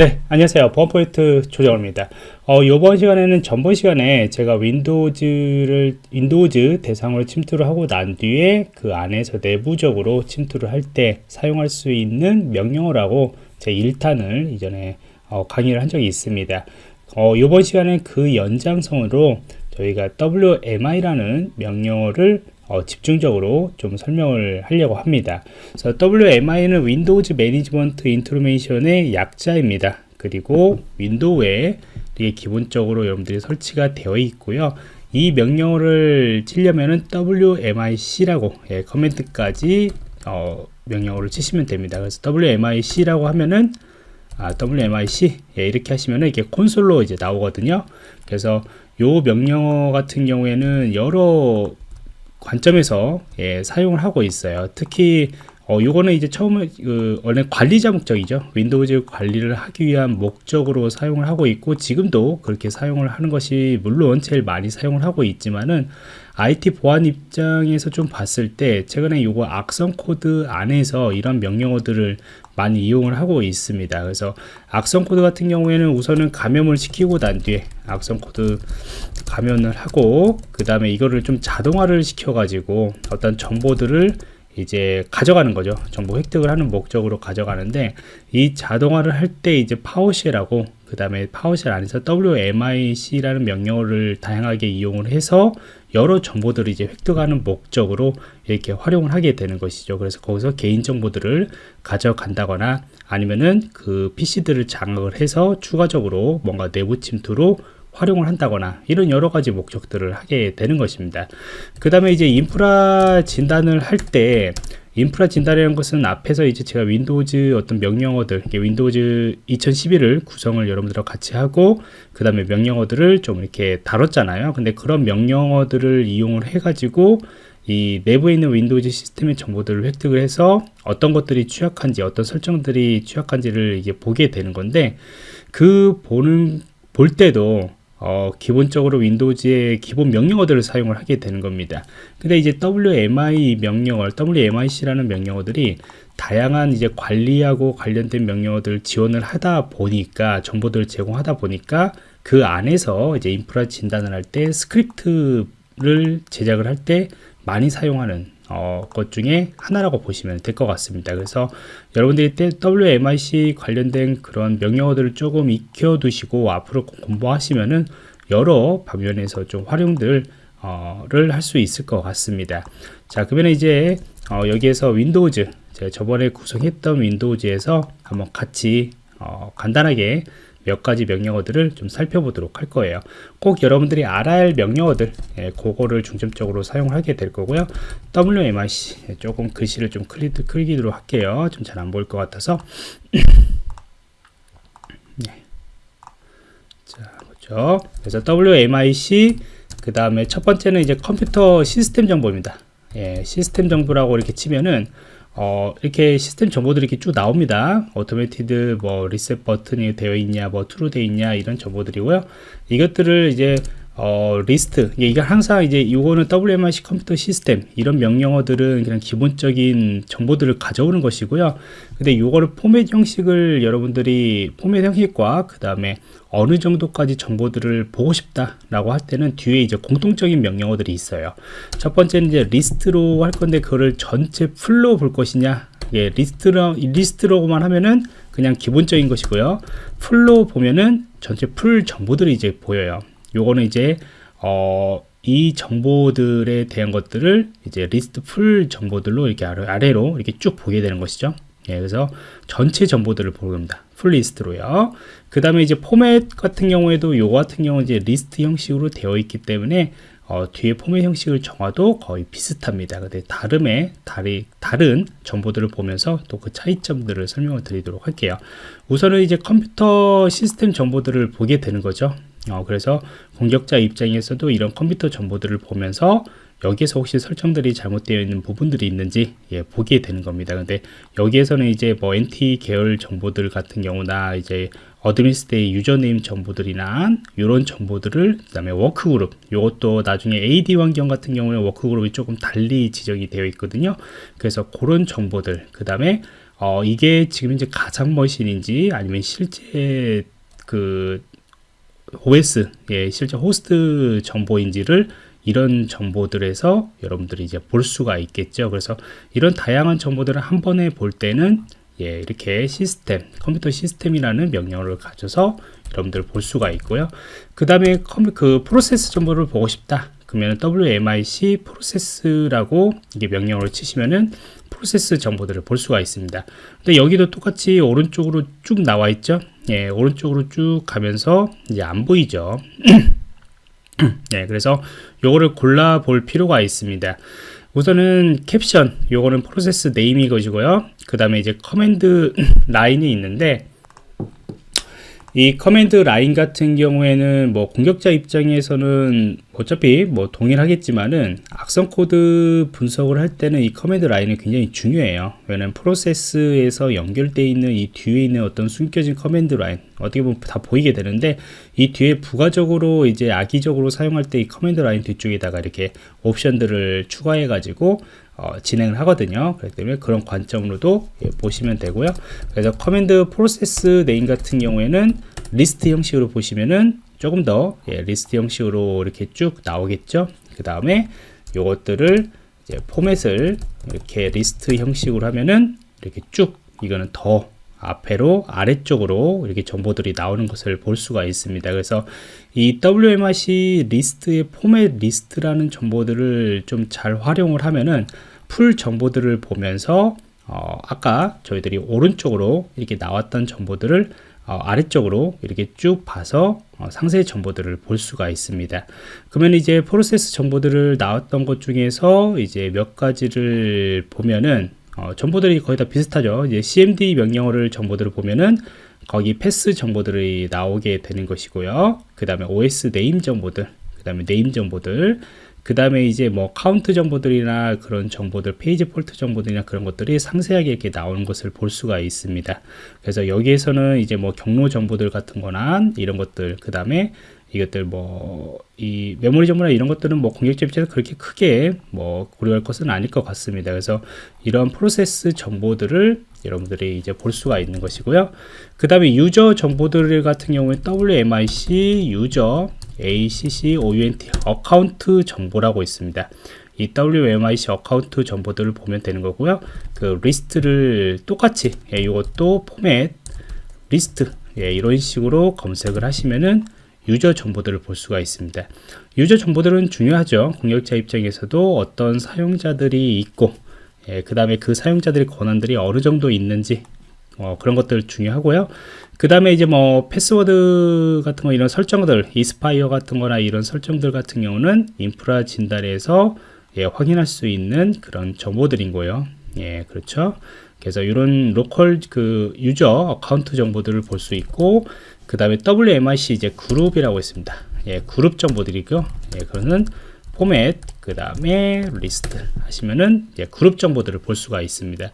네 안녕하세요. 보안포인트 조정호입니다. 어, 이번 시간에는 전번 시간에 제가 Windows를 Windows 대상으로 침투를 하고 난 뒤에 그 안에서 내부적으로 침투를 할 때 사용할 수 있는 명령어라고 제 1탄을 이전에 어, 강의를 한 적이 있습니다. 어, 이번 시간에 그 연장성으로 저희가 WMI라는 명령어를 어, 집중적으로 좀 설명을 하려고 합니다. 그래서 WMI는 Windows Management Instrumentation의 약자입니다. 그리고 Window에 이게 기본적으로 여러분들이 설치가 되어 있고요. 이 명령어를 치려면은 WMIC라고 예, command까지 어, 명령어를 치시면 됩니다. 그래서 WMIC라고 하면은 아, WMIC 예, 이렇게 하시면은 이게 콘솔로 이제 나오거든요. 그래서 요 명령어 같은 경우에는 여러 관점에서 예, 사용을 하고 있어요. 특히 어, 요거는 이제 처음에 그 원래 관리자 목적이죠. Windows 관리를 하기 위한 목적으로 사용을 하고 있고 지금도 그렇게 사용을 하는 것이 물론 제일 많이 사용을 하고 있지만은 IT 보안 입장에서 좀 봤을 때 최근에 요거 악성 코드 안에서 이런 명령어들을 많이 이용을 하고 있습니다. 그래서 악성 코드 같은 경우에는 우선은 감염을 시키고 난 뒤에 악성 코드 감염을 하고 그 다음에 이거를 좀 자동화를 시켜 가지고 어떤 정보들을 이제 가져가는 거죠. 정보 획득을 하는 목적으로 가져가는데 이 자동화를 할 때 이제 파워쉘하고 그 다음에 파워쉘 안에서 WMIC라는 명령어를 다양하게 이용을 해서 여러 정보들을 이제 획득하는 목적으로 이렇게 활용을 하게 되는 것이죠. 그래서 거기서 개인 정보들을 가져간다거나 아니면은 그 PC들을 장악을 해서 추가적으로 뭔가 내부 침투로 활용을 한다거나 이런 여러 가지 목적들을 하게 되는 것입니다. 그 다음에 이제 인프라 진단을 할 때 인프라 진단이라는 것은 앞에서 이제 제가 Windows 어떤 명령어들 Windows 2011을 구성을 여러분들과 같이 하고 그 다음에 명령어들을 좀 이렇게 다뤘잖아요. 근데 그런 명령어들을 이용을 해 가지고 이 내부에 있는 Windows 시스템의 정보들을 획득을 해서 어떤 것들이 취약한지 어떤 설정들이 취약한지를 이게 보게 되는 건데 그 보는 볼 때도 어, 기본적으로 Windows의 기본 명령어들을 사용을 하게 되는 겁니다. 근데 이제 WMI 명령어, WMIC라는 명령어들이 다양한 이제 관리하고 관련된 명령어들 지원을 하다 보니까 정보들을 제공하다 보니까 그 안에서 이제 인프라 진단을 할 때 스크립트를 제작을 할 때 많이 사용하는 어, 것 중에 하나라고 보시면 될 것 같습니다. 그래서 여러분들이 때 WMIC 관련된 그런 명령어들을 조금 익혀두시고 앞으로 공부하시면은 여러 방면에서 좀 활용들을 어, 할 수 있을 것 같습니다. 자, 그러면 이제 어, 여기에서 윈도우즈 제가 저번에 구성했던 윈도우즈에서 한번 같이 어, 간단하게 몇 가지 명령어들을 좀 살펴보도록 할 거예요. 꼭 여러분들이 알아야 할 명령어들, 예, 그거를 중점적으로 사용하게 될 거고요. WMIC, 예, 조금 글씨를 좀 크리, 크기도록 할게요. 좀 잘 안 보일 것 같아서. 네. 자, 그죠. 그래서 WMIC, 그 다음에 첫 번째는 이제 컴퓨터 시스템 정보입니다. 예, 시스템 정보라고 이렇게 치면은 어, 이렇게 시스템 정보들이 이렇게 쭉 나옵니다. automatic 뭐 리셋 버튼이 되어 있냐, 뭐 true 되어 있냐 이런 정보들이고요. 이것들을 이제 어, 리스트. 이게 항상 이제 이거는 WMIC 컴퓨터 시스템 이런 명령어들은 그냥 기본적인 정보들을 가져오는 것이고요. 근데 이거를 포맷 형식을 여러분들이 포맷 형식과 그 다음에 어느 정도까지 정보들을 보고 싶다 라고 할 때는 뒤에 이제 공통적인 명령어들이 있어요. 첫 번째는 이제 리스트로 할 건데 그거를 전체 full로 볼 것이냐? 예, 리스트로, 리스트로만 하면은 그냥 기본적인 것이고요. full로 보면은 전체 full 정보들이 이제 보여요 요거는 이제 어, 이 정보들에 대한 것들을 이제 리스트 full 정보들로 이렇게 아래로 이렇게 쭉 보게 되는 것이죠. 예, 그래서 전체 정보들을 보는 겁니다. full 리스트로요. 그 다음에 이제 포맷 같은 경우에도 요 같은 경우는 이제 리스트 형식으로 되어 있기 때문에 어, 뒤에 포맷 형식을 정해도 거의 비슷합니다. 근데 다름의 다리, 다른 정보들을 보면서 또 그 차이점들을 설명을 드리도록 할게요. 우선은 이제 컴퓨터 시스템 정보들을 보게 되는 거죠. 어, 그래서 공격자 입장에서도 이런 컴퓨터 정보들을 보면서 여기에서 혹시 설정들이 잘못되어 있는 부분들이 있는지 예, 보게 되는 겁니다. 근데 여기에서는 이제 뭐 NT 계열 정보들 같은 경우나 이제 administrator username 정보들이나 이런 정보들을 그 다음에 workgroup 이것도 나중에 AD 환경 같은 경우는 workgroup이 조금 달리 지정이 되어 있거든요. 그래서 그런 정보들 그 다음에 어, 이게 지금 이제 가상 machine인지 아니면 실제 그 OS, 예, 실제 호스트 정보인지를 이런 정보들에서 여러분들이 이제 볼 수가 있겠죠. 그래서 이런 다양한 정보들을 한 번에 볼 때는 예, 이렇게 시스템, 컴퓨터 시스템이라는 명령어를 가져서 여러분들 볼 수가 있고요. 그 다음에 그 프로세스 정보를 보고 싶다. 그러면 WMIC 프로세스라고 이게 명령어를 치시면은 프로세스 정보들을 볼 수가 있습니다. 근데 여기도 똑같이 오른쪽으로 쭉 나와 있죠. 예, 오른쪽으로 쭉 가면서 이제 안 보이죠. 네, 그래서 요거를 골라 볼 필요가 있습니다. 우선은 캡션, 요거는 프로세스 name인 것이고요. 그 다음에 이제 command line이 있는데 이 command line 같은 경우에는 뭐 공격자 입장에서는 어차피 뭐 동일하겠지만은 악성 코드 분석을 할 때는 이 command line이 굉장히 중요해요. 왜냐면 프로세스에서 연결되어 있는 이 뒤에 있는 어떤 숨겨진 command line 어떻게 보면 다 보이게 되는데 이 뒤에 부가적으로 이제 악의적으로 사용할 때 이 command line 뒤쪽에다가 이렇게 옵션들을 추가해 가지고 어, 진행을 하거든요. 그렇기 때문에 그런 관점으로도 예, 보시면 되고요. 그래서 command 프로세스 name 같은 경우에는 리스트 형식으로 보시면은 조금 더 예, 리스트 형식으로 이렇게 쭉 나오겠죠. 그 다음에 요것들을 이제 포맷을 이렇게 리스트 형식으로 하면은 이렇게 쭉 이거는 더 앞에로 아래쪽으로 이렇게 정보들이 나오는 것을 볼 수가 있습니다. 그래서 이 WMIC 리스트의 포맷 리스트라는 정보들을 좀 잘 활용을 하면은 full 정보들을 보면서 어, 아까 저희들이 오른쪽으로 이렇게 나왔던 정보들을 어, 아래쪽으로 이렇게 쭉 봐서 어, 상세 정보들을 볼 수가 있습니다. 그러면 이제 프로세스 정보들을 나왔던 것 중에서 이제 몇 가지를 보면은 어, 정보들이 거의 다 비슷하죠. 이제 cmd 명령어를 정보들을 보면은 거기 path 정보들이 나오게 되는 것이고요. 그 다음에 OS name 정보들, 그 다음에 name 정보들, 그 다음에 이제 뭐 카운트 정보들이나 그런 정보들 page fault 정보들이나 그런 것들이 상세하게 이렇게 나오는 것을 볼 수가 있습니다. 그래서 여기에서는 이제 뭐 경로 정보들 같은 거나 이런 것들 그 다음에 이것들 뭐 이 메모리 정보나 이런 것들은 뭐 공격자 입장에서 그렇게 크게 뭐 고려할 것은 아닐 것 같습니다. 그래서 이런 프로세스 정보들을 여러분들이 이제 볼 수가 있는 것이고요. 그 다음에 user 정보들 같은 경우에 WMIC user ACCOUNT account 정보라고 있습니다. 이 WMIC account 정보들을 보면 되는 거고요. 그 리스트를 똑같이 예, 이것도 포맷 리스트 예, 이런 식으로 검색을 하시면은 user 정보들을 볼 수가 있습니다. user 정보들은 중요하죠. 공격자 입장에서도 어떤 사용자들이 있고 예, 그 다음에 그 사용자들의 권한들이 어느 정도 있는지 어, 그런 것들 중요하고요. 그 다음에 이제 뭐 패스워드 같은 거 이런 설정들 expire 같은 거나 이런 설정들 같은 경우는 인프라 진단에서 예, 확인할 수 있는 그런 정보들인 거예요. 예, 그렇죠. 그래서 이런 local 그 user account 정보들을 볼 수 있고 그 다음에 WMIC 이제 그룹이라고 있습니다. 예, 그룹 정보들이고 예, 그거는 포맷 그 다음에 리스트 하시면은 예, 그룹 정보들을 볼 수가 있습니다.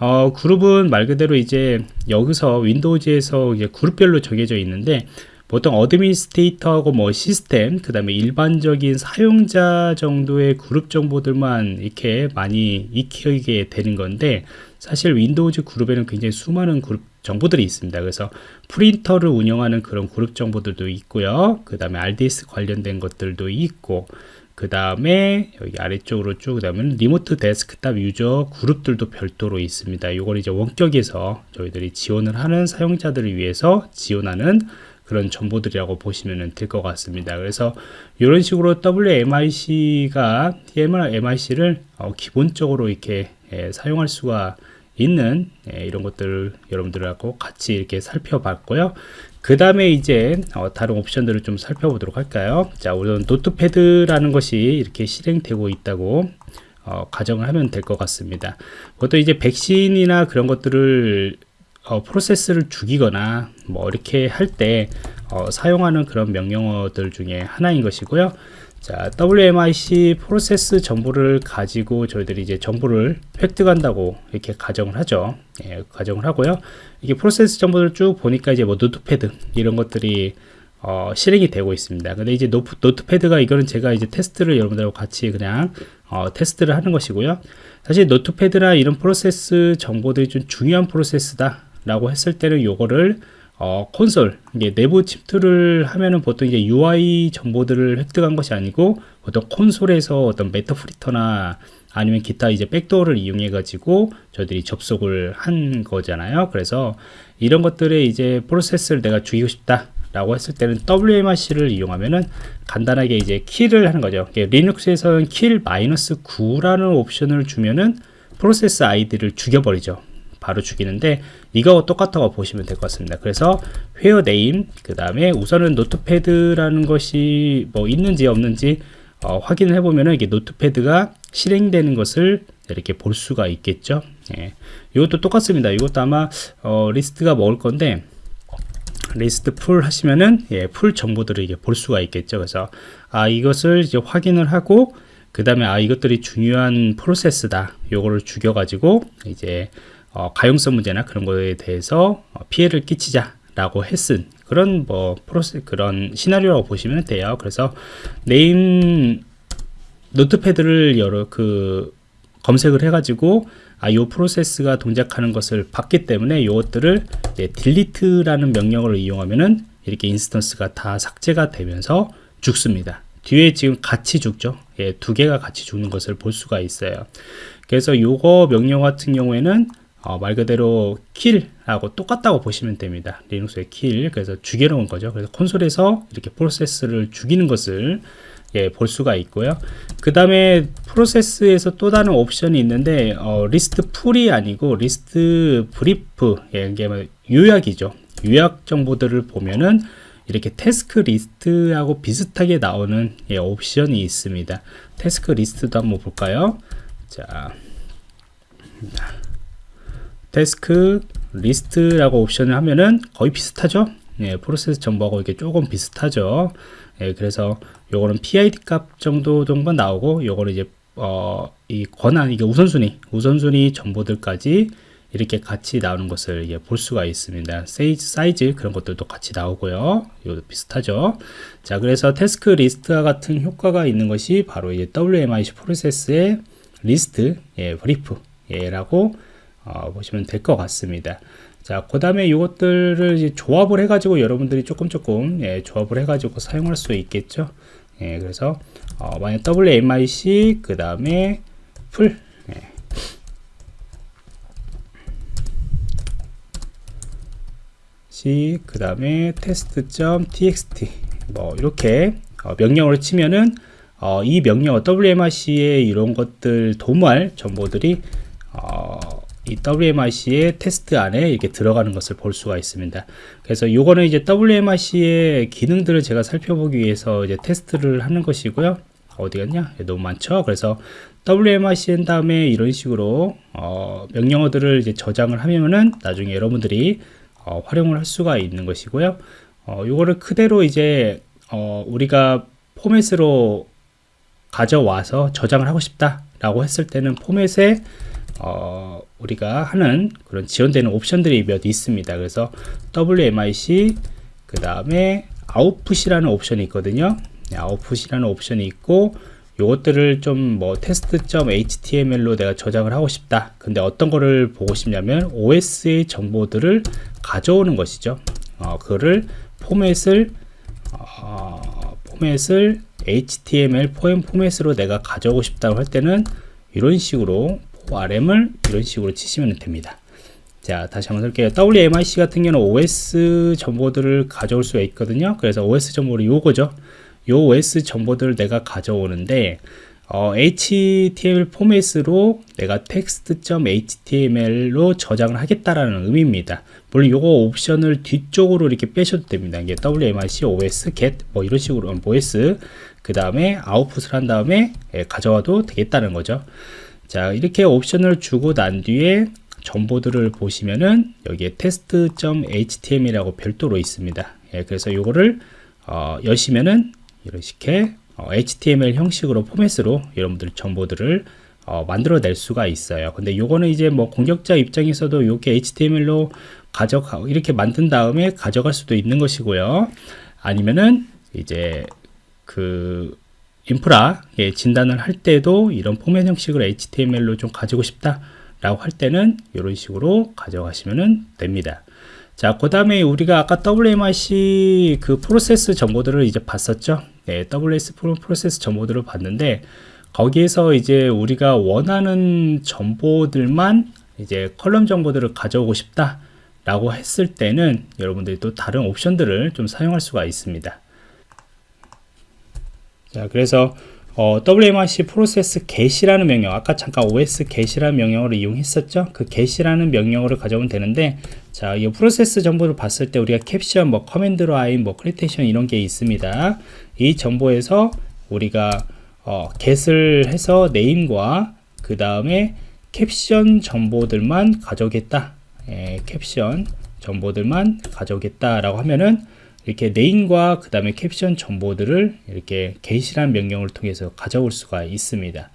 어, 그룹은 말 그대로 이제 여기서 Windows에서 이제 그룹별로 정해져 있는데 보통 administrator하고 뭐 시스템 그 다음에 일반적인 사용자 정도의 그룹 정보들만 이렇게 많이 익히게 되는 건데 사실 Windows 그룹에는 굉장히 수많은 그룹 정보들이 있습니다. 그래서 프린터를 운영하는 그런 그룹 정보들도 있고요. 그 다음에 RDS 관련된 것들도 있고 그 다음에 여기 아래쪽으로 쭉 가면 remote desktop user 그룹들도 별도로 있습니다. 이걸 이제 원격에서 저희들이 지원을 하는 사용자들을 위해서 지원하는 그런 정보들이라고 보시면 될 것 같습니다. 그래서 이런 식으로 WMIC가 MIC를 어, 기본적으로 이렇게 예, 사용할 수가 있는 예, 이런 것들을 여러분들하고 같이 이렇게 살펴봤고요. 그 다음에 이제 어, 다른 옵션들을 좀 살펴보도록 할까요? 자 우선 Notepad라는 것이 이렇게 실행되고 있다고 어, 가정을 하면 될 것 같습니다. 보통 이제 백신이나 그런 것들을 어, 프로세스를 죽이거나 뭐 이렇게 할때 어, 사용하는 그런 명령어들 중에 하나인 것이고요 자, WMIC 프로세스 정보를 가지고 저희들이 이제 정보를 획득한다고 이렇게 가정을 하죠. 예, 가정을 하고요. 이게 프로세스 정보를 쭉 보니까 이제 뭐 Notepad 이런 것들이 어, 실행이 되고 있습니다. 근데 이제 Note, Notepad가 이거는 제가 이제 테스트를 여러분들하고 같이 그냥 어, 테스트를 하는 것이고요. 사실 노트패드나 이런 프로세스 정보들이 좀 중요한 프로세스다 라고 했을 때는 요거를 어, 콘솔, 이게 내부 침투를 하면은 보통 이제 UI 정보들을 획득한 것이 아니고 보통 콘솔에서 어떤 메타프리터나 아니면 기타 이제 백도어를 이용해 가지고 저희들이 접속을 한 거잖아요. 그래서 이런 것들에 이제 프로세스를 내가 죽이고 싶다. 라고 했을 때는 WMRC를 이용하면은 간단하게 이제 키를 하는 거죠. 리눅스에서는 킬 마이너스 9라는 옵션을 주면은 프로세스 아이디를 죽여버리죠. 바로 죽이는데 이거 똑같다고 보시면 될 것 같습니다. 그래서 회어 네임 그 다음에 우선은 노트패드라는 것이 뭐 있는지 없는지 어, 확인을 해보면은 이게 노트패드가 실행되는 것을 이렇게 볼 수가 있겠죠. 예. 이것도 똑같습니다. 이것도 아마 어, 리스트가 먹을 건데 리스트 풀 하시면은 예, 풀 정보들을 이게 볼 수가 있겠죠. 그래서 아 이것을 이제 확인을 하고 그 다음에 아 이것들이 중요한 프로세스다. 요거를 죽여 가지고 이제 어, 가용성 문제나 그런 거에 대해서 어, 피해를 끼치자라고 했은 그런 뭐 프로세 그런 시나리오라고 보시면 돼요. 그래서 네임 노트패드를 여러 그 검색을 해가지고 아, 요 프로세스가 동작하는 것을 봤기 때문에 이것들을 딜리트라는 명령어를 이용하면은 이렇게 인스턴스가 다 삭제가 되면서 죽습니다. 뒤에 지금 같이 죽죠. 예, 두 개가 같이 죽는 것을 볼 수가 있어요. 그래서 요거 명령 같은 경우에는 어, 말 그대로 킬하고 똑같다고 보시면 됩니다. 리눅스의 킬. 그래서 죽여놓은 거죠. 그래서 콘솔에서 이렇게 프로세스를 죽이는 것을 예, 볼 수가 있고요. 그 다음에 프로세스에서 또 다른 옵션이 있는데 어, 리스트 풀이 아니고 리스트 브리프 예, 이게 뭐 요약이죠. 요약 정보들을 보면은 이렇게 태스크 리스트하고 비슷하게 나오는 예, 옵션이 있습니다. 태스크 리스트도 한번 볼까요? 자, 태스크 리스트라고 옵션을 하면은 거의 비슷하죠. 예, 프로세스 정보하고 이게 조금 비슷하죠. 예, 그래서 요거는 PID 값 정도 정도 나오고 요거는 이제 어, 이 권한 이게 우선순위 우선순위 정보들까지 이렇게 같이 나오는 것을 예, 볼 수가 있습니다. 사이즈, 사이즈 그런 것들도 같이 나오고요. 이것도 비슷하죠. 자, 그래서 태스크 리스트와 같은 효과가 있는 것이 바로 이제 WMIC 프로세스의 리스트, 예, 브리프, 예라고 어, 보시면 될 것 같습니다. 자, 그 다음에 이것들을 조합을 해가지고 여러분들이 조금 조금 예, 조합을 해가지고 사용할 수 있겠죠. 예, 그래서 어, 만약 WMIC 그 다음에 풀 예. 그 다음에 test.txt 뭐 이렇게 어, 명령어를 치면은 어, 이 명령어 WMIC의 이런 것들 도무할 정보들이 어, 이 WMIC의 테스트 안에 이렇게 들어가는 것을 볼 수가 있습니다. 그래서 요거는 이제 WMIC의 기능들을 제가 살펴보기 위해서 이제 테스트를 하는 것이고요. 어디 갔냐? 너무 많죠? 그래서 WMIC 한 다음에 이런 식으로 어, 명령어들을 이제 저장을 하면은 나중에 여러분들이 어, 활용을 할 수가 있는 것이고요. 어, 요거를 그대로 이제 어, 우리가 포맷으로 가져와서 저장을 하고 싶다 라고 했을 때는 포맷에 어, 우리가 하는 그런 지원되는 옵션들이 몇 있습니다. 그래서 WMIC 그 다음에 아웃풋이라는 옵션이 있거든요. 아웃풋이라는 옵션이 있고 요것들을 좀뭐 테스트.html로 내가 저장을 하고 싶다. 근데 어떤 거를 보고 싶냐면 OS의 정보들을 가져오는 것이죠. 어, 그거를 포맷을 어, 포맷을 HTML 포맷으로 내가 가져오고 싶다고 할 때는 이런 식으로 RM을 이런 식으로 치시면 됩니다. 자, 다시 한번 볼게요. WMIC 같은 경우는 OS 정보들을 가져올 수가 있거든요. 그래서 OS 정보를 요거죠. 요 OS 정보들을 내가 가져오는데 어, HTML 포맷으로 내가 text.html로 저장을 하겠다라는 의미입니다. 물론 요거 옵션을 뒤쪽으로 이렇게 빼셔도 됩니다. 이게 WMIC, OS, get 뭐 이런 식으로 OS 그 다음에 아웃풋을 한 다음에 예, 가져와도 되겠다는 거죠. 자 이렇게 옵션을 주고 난 뒤에 정보들을 보시면은 여기에 test.html이라고 별도로 있습니다 예, 그래서 이거를 어, 여시면은 이렇게 어, HTML 형식으로 포맷으로 여러분들 정보들을 어, 만들어낼 수가 있어요. 근데 요거는 이제 뭐 공격자 입장에서도 이렇게 HTML로 가져가 이렇게 만든 다음에 가져갈 수도 있는 것이고요. 아니면은 이제 그 인프라 예, 진단을 할 때도 이런 포맷 형식을 HTML로 좀 가지고 싶다 라고 할 때는 이런 식으로 가져가시면 됩니다 자, 그 다음에 우리가 아까 WMIC 그 프로세스 정보들을 이제 봤었죠. 네, WS 프로, 프로세스 정보들을 봤는데, 거기에서 이제 우리가 원하는 정보들만 이제 컬럼 정보들을 가져오고 싶다. 라고 했을 때는 여러분들이 또 다른 옵션들을 좀 사용할 수가 있습니다. 자, 그래서 어, WMIC 프로세스 get이라는 명령, 아까 잠깐 OS get이라는 명령어를 이용했었죠. 그 get이라는 명령어를 가져오면 되는데, 자, 이 프로세스 정보를 봤을 때 우리가 캡션, 뭐 커맨드 라인, 뭐 크리테이션 이런 게 있습니다. 이 정보에서 우리가 어, get을 해서 네임과 그 다음에 캡션 정보들만 가져오겠다. 예, 캡션 정보들만 가져오겠다 라고 하면은 이렇게 네임과 그 다음에 캡션 정보들을 이렇게 get이라는 명령을 통해서 가져올 수가 있습니다.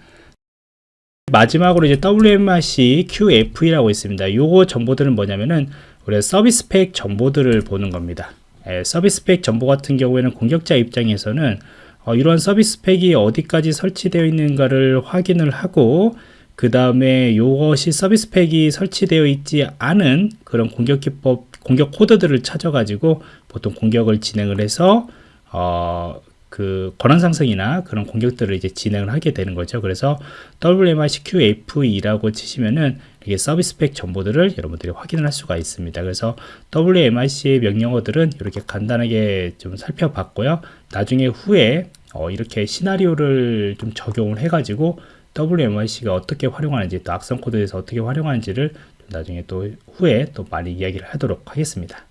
마지막으로 이제 WMRC QFE라고 있습니다. 요거 정보들은 뭐냐면은 우리가 서비스 팩 정보들을 보는 겁니다. 예, 서비스 팩 정보 같은 경우에는 공격자 입장에서는 어, 이러한 서비스 팩이 어디까지 설치되어 있는가를 확인을 하고 그 다음에 이것이 서비스 팩이 설치되어 있지 않은 그런 공격 기법, 공격 코드들을 찾아가지고 보통 공격을 진행을 해서 어, 그 권한 상승이나 그런 공격들을 이제 진행을 하게 되는 거죠. 그래서 WMICQFE라고 치시면은 이게 서비스 팩 정보들을 여러분들이 확인을 할 수가 있습니다. 그래서 WMIC의 명령어들은 이렇게 간단하게 좀 살펴봤고요. 나중에 후에 어, 이렇게 시나리오를 좀 적용을 해가지고 WMIC가 어떻게 활용하는지 또 악성 코드에서 어떻게 활용하는지를 나중에 또 후에 또 많이 이야기를 하도록 하겠습니다.